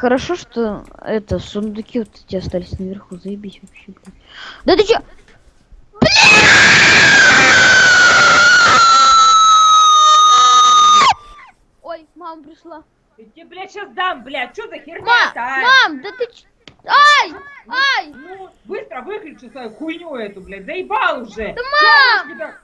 Хорошо, что это сундуки вот эти остались наверху. Заебись вообще, Блин. Да ты чё? Ой, мама пришла. Я тебе, блядь, сейчас дам, блядь, что за херня-то, а? мам, да ты чё? Ай! Ай! Ну, быстро выключи свою хуйню эту, блядь, заебал уже. Да, мам! тебя-